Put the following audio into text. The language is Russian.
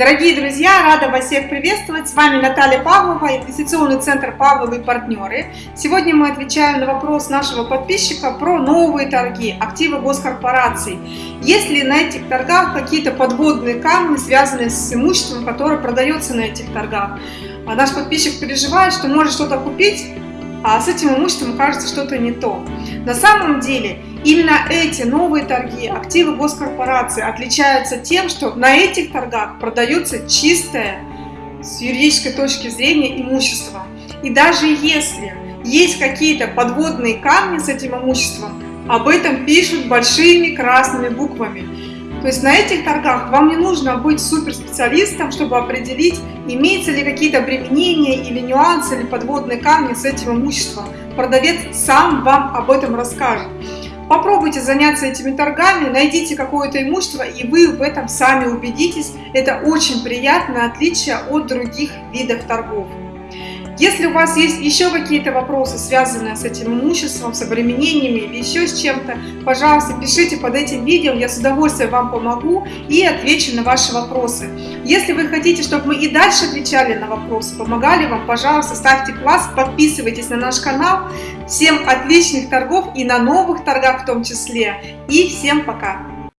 Дорогие друзья, рада вас всех приветствовать. С вами Наталья Павлова, инвестиционный центр Павловы и партнеры. Сегодня мы отвечаем на вопрос нашего подписчика про новые торги, активы госкорпораций. Есть ли на этих торгах какие-то подводные камни, связанные с имуществом, которое продается на этих торгах? А наш подписчик переживает, что может что-то купить, а с этим имуществом кажется что-то не то. На самом деле, именно эти новые торги, активы госкорпорации отличаются тем, что на этих торгах продается чистое с юридической точки зрения имущество. И даже если есть какие-то подводные камни с этим имуществом, об этом пишут большими красными буквами. То есть на этих торгах вам не нужно быть суперспециалистом, чтобы определить, имеются ли какие-то обременения или нюансы, или подводные камни с этим имуществом. Продавец сам вам об этом расскажет. Попробуйте заняться этими торгами, найдите какое-то имущество, и вы в этом сами убедитесь. Это очень приятное отличие от других видов торгов. Если у вас есть еще какие-то вопросы, связанные с этим имуществом, с обременениями или еще с чем-то, пожалуйста, пишите под этим видео, я с удовольствием вам помогу и отвечу на ваши вопросы. Если вы хотите, чтобы мы и дальше отвечали на вопросы, помогали вам, пожалуйста, ставьте класс, подписывайтесь на наш канал. Всем отличных торгов и на новых торгах в том числе. И всем пока!